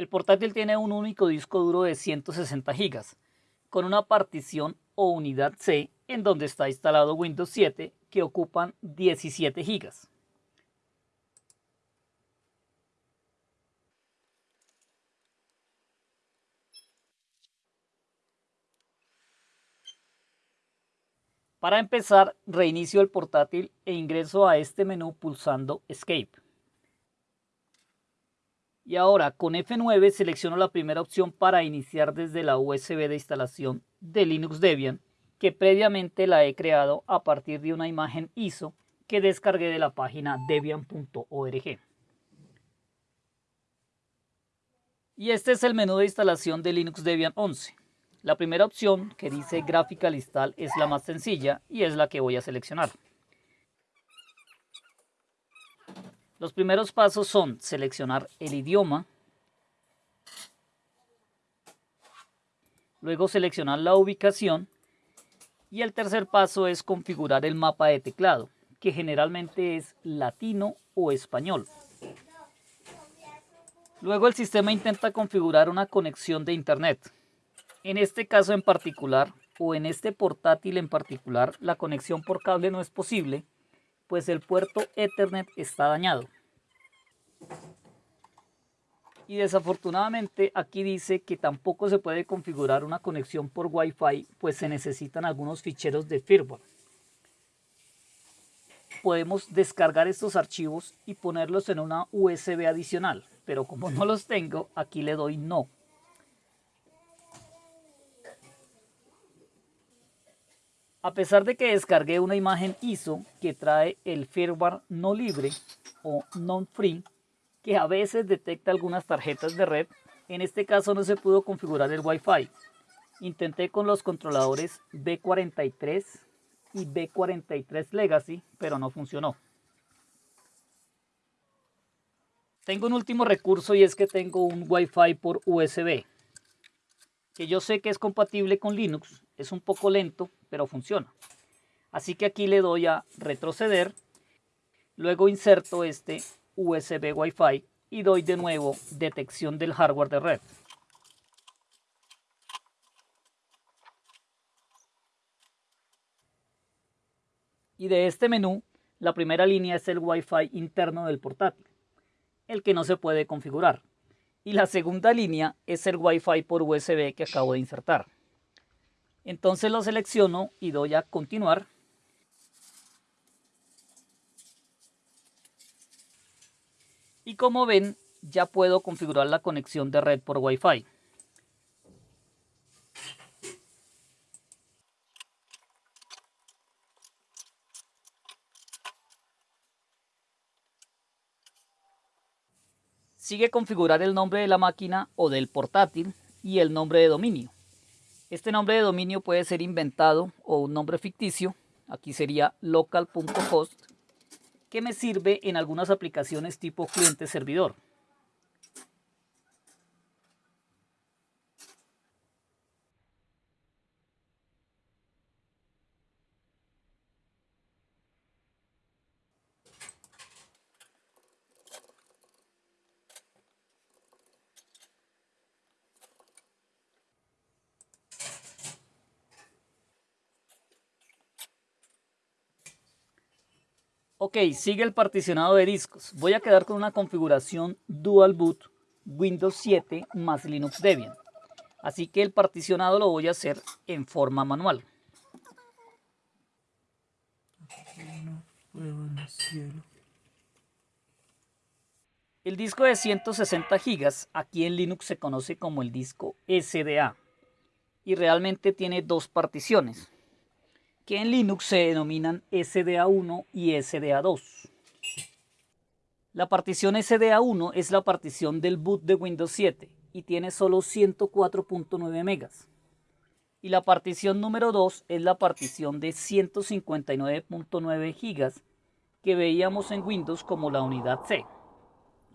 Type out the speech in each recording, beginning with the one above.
El portátil tiene un único disco duro de 160 GB, con una partición o unidad C en donde está instalado Windows 7 que ocupan 17 GB. Para empezar, reinicio el portátil e ingreso a este menú pulsando Escape. Y ahora con F9 selecciono la primera opción para iniciar desde la USB de instalación de Linux Debian, que previamente la he creado a partir de una imagen ISO que descargué de la página debian.org. Y este es el menú de instalación de Linux Debian 11. La primera opción que dice Graphical Install es la más sencilla y es la que voy a seleccionar. Los primeros pasos son seleccionar el idioma, luego seleccionar la ubicación y el tercer paso es configurar el mapa de teclado, que generalmente es latino o español. Luego el sistema intenta configurar una conexión de internet. En este caso en particular, o en este portátil en particular, la conexión por cable no es posible, pues el puerto Ethernet está dañado. Y desafortunadamente aquí dice que tampoco se puede configurar una conexión por Wi-Fi, pues se necesitan algunos ficheros de firmware. Podemos descargar estos archivos y ponerlos en una USB adicional, pero como no los tengo, aquí le doy no. A pesar de que descargué una imagen ISO que trae el firmware no libre o non-free, que a veces detecta algunas tarjetas de red, en este caso no se pudo configurar el Wi-Fi. Intenté con los controladores B43 y B43 Legacy, pero no funcionó. Tengo un último recurso y es que tengo un Wi-Fi por USB, que yo sé que es compatible con Linux, es un poco lento, pero funciona. Así que aquí le doy a retroceder. Luego inserto este USB Wi-Fi y doy de nuevo detección del hardware de red. Y de este menú, la primera línea es el Wi-Fi interno del portátil, el que no se puede configurar. Y la segunda línea es el Wi-Fi por USB que acabo de insertar. Entonces lo selecciono y doy a continuar. Y como ven, ya puedo configurar la conexión de red por Wi-Fi. Sigue configurar el nombre de la máquina o del portátil y el nombre de dominio. Este nombre de dominio puede ser inventado o un nombre ficticio. Aquí sería local.host, que me sirve en algunas aplicaciones tipo cliente-servidor. Ok, sigue el particionado de discos. Voy a quedar con una configuración Dual Boot Windows 7 más Linux Debian. Así que el particionado lo voy a hacer en forma manual. El disco de 160 GB aquí en Linux se conoce como el disco SDA y realmente tiene dos particiones que en Linux se denominan SDA1 y SDA2. La partición SDA1 es la partición del boot de Windows 7 y tiene solo 104.9 megas. Y la partición número 2 es la partición de 159.9 gigas que veíamos en Windows como la unidad C.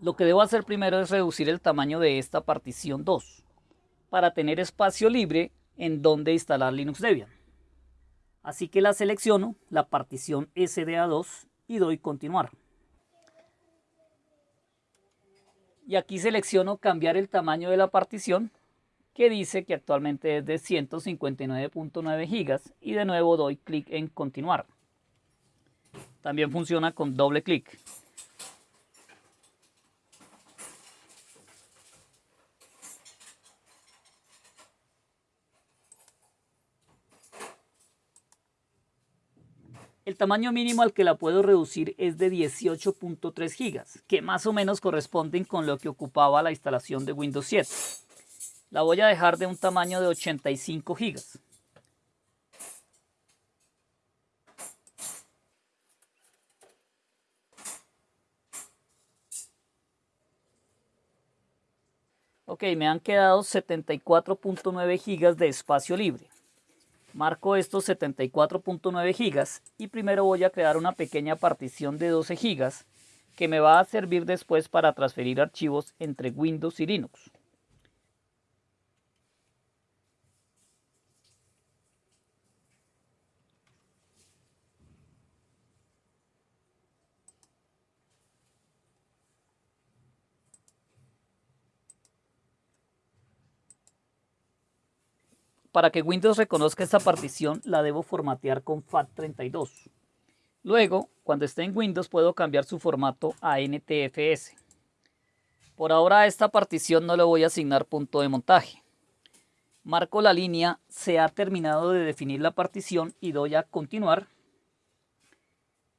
Lo que debo hacer primero es reducir el tamaño de esta partición 2 para tener espacio libre en donde instalar Linux Debian. Así que la selecciono, la partición SDA2 y doy continuar. Y aquí selecciono cambiar el tamaño de la partición que dice que actualmente es de 159.9 gigas y de nuevo doy clic en continuar. También funciona con doble clic. El tamaño mínimo al que la puedo reducir es de 18.3 gigas, que más o menos corresponden con lo que ocupaba la instalación de Windows 7. La voy a dejar de un tamaño de 85 gigas. Ok, me han quedado 74.9 gigas de espacio libre. Marco estos 74.9 gigas y primero voy a crear una pequeña partición de 12 gigas que me va a servir después para transferir archivos entre Windows y Linux. Para que Windows reconozca esta partición, la debo formatear con FAT32. Luego, cuando esté en Windows, puedo cambiar su formato a NTFS. Por ahora a esta partición no le voy a asignar punto de montaje. Marco la línea, se ha terminado de definir la partición y doy a continuar.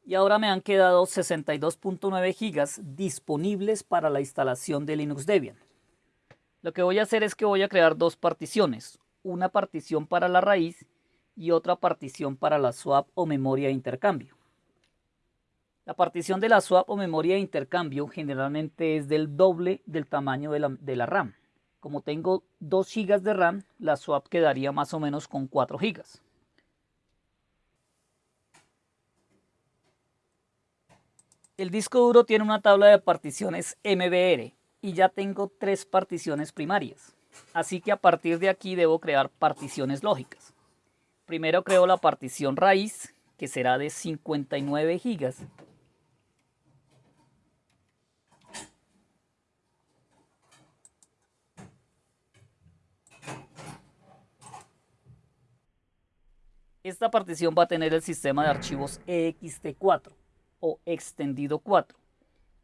Y ahora me han quedado 62.9 GB disponibles para la instalación de Linux Debian. Lo que voy a hacer es que voy a crear dos particiones, una partición para la raíz y otra partición para la swap o memoria de intercambio. La partición de la swap o memoria de intercambio generalmente es del doble del tamaño de la, de la RAM. Como tengo 2 GB de RAM, la swap quedaría más o menos con 4 GB. El disco duro tiene una tabla de particiones MBR y ya tengo tres particiones primarias. Así que a partir de aquí debo crear particiones lógicas. Primero creo la partición raíz, que será de 59 gigas. Esta partición va a tener el sistema de archivos ext4 o extendido 4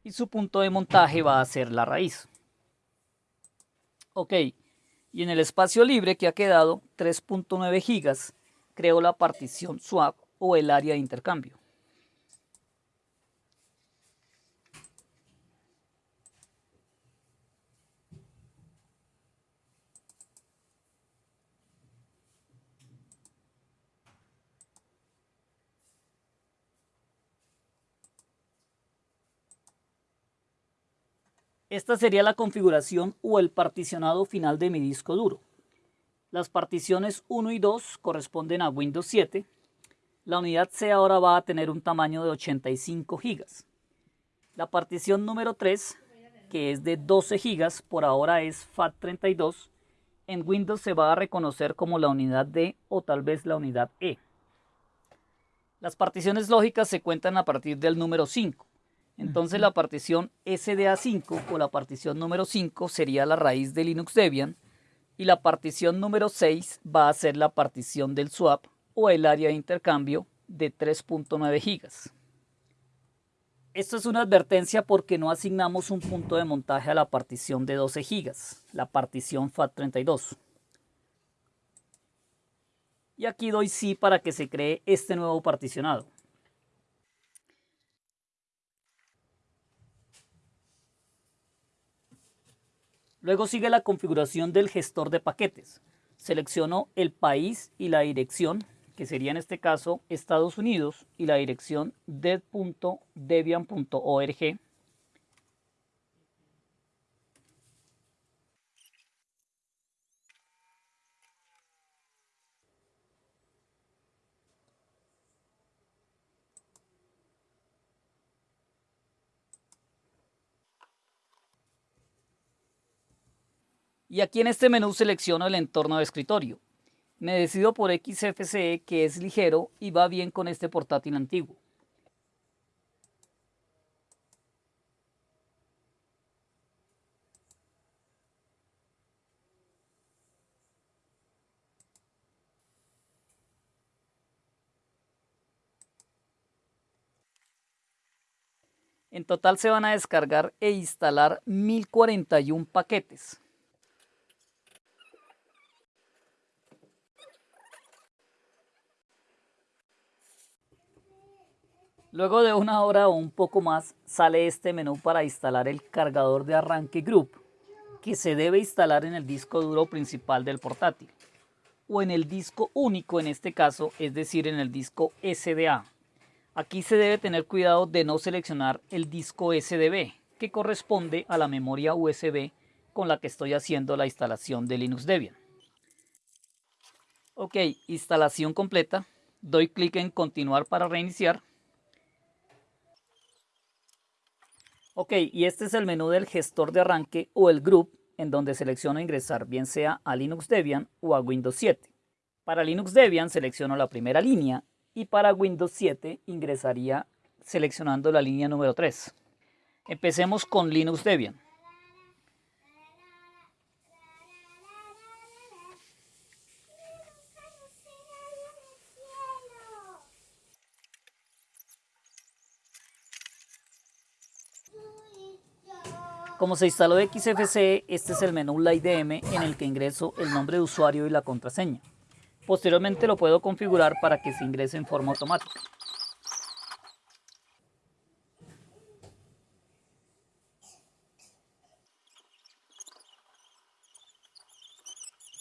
y su punto de montaje va a ser la raíz. Ok, y en el espacio libre que ha quedado 3.9 gigas creo la partición swap o el área de intercambio. Esta sería la configuración o el particionado final de mi disco duro. Las particiones 1 y 2 corresponden a Windows 7. La unidad C ahora va a tener un tamaño de 85 GB. La partición número 3, que es de 12 GB, por ahora es FAT32. En Windows se va a reconocer como la unidad D o tal vez la unidad E. Las particiones lógicas se cuentan a partir del número 5. Entonces la partición SDA5 o la partición número 5 sería la raíz de Linux Debian y la partición número 6 va a ser la partición del swap o el área de intercambio de 3.9 GB. Esto es una advertencia porque no asignamos un punto de montaje a la partición de 12 GB, la partición FAT32. Y aquí doy sí para que se cree este nuevo particionado. Luego sigue la configuración del gestor de paquetes. Selecciono el país y la dirección, que sería en este caso Estados Unidos, y la dirección dev.debian.org. y aquí en este menú selecciono el entorno de escritorio. Me decido por XFCE que es ligero y va bien con este portátil antiguo. En total se van a descargar e instalar 1041 paquetes. Luego de una hora o un poco más sale este menú para instalar el cargador de arranque Group que se debe instalar en el disco duro principal del portátil o en el disco único en este caso, es decir en el disco SDA Aquí se debe tener cuidado de no seleccionar el disco SDB, que corresponde a la memoria USB con la que estoy haciendo la instalación de Linux Debian. Ok, instalación completa. Doy clic en continuar para reiniciar. Ok, y este es el menú del gestor de arranque o el group en donde selecciono ingresar bien sea a Linux Debian o a Windows 7. Para Linux Debian selecciono la primera línea y para Windows 7 ingresaría seleccionando la línea número 3. Empecemos con Linux Debian. Como se instaló XFCE, este es el menú IDM en el que ingreso el nombre de usuario y la contraseña. Posteriormente lo puedo configurar para que se ingrese en forma automática.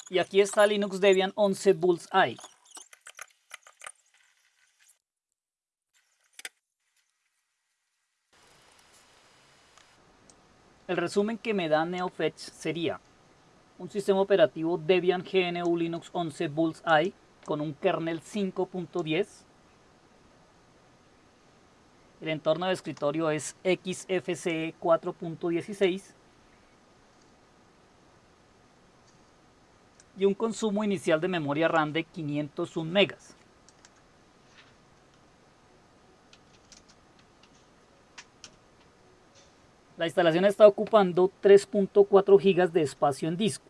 Y aquí está Linux Debian 11 Bullseye. El resumen que me da NeoFetch sería un sistema operativo Debian GNU Linux 11 Bullseye con un kernel 5.10. El entorno de escritorio es XFCE 4.16 y un consumo inicial de memoria RAM de 501 megas. La instalación está ocupando 3.4 GB de espacio en disco.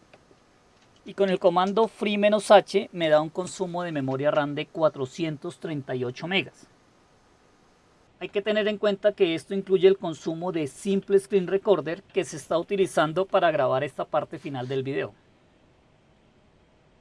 Y con el comando free-h me da un consumo de memoria RAM de 438 megas. Hay que tener en cuenta que esto incluye el consumo de Simple Screen Recorder que se está utilizando para grabar esta parte final del video.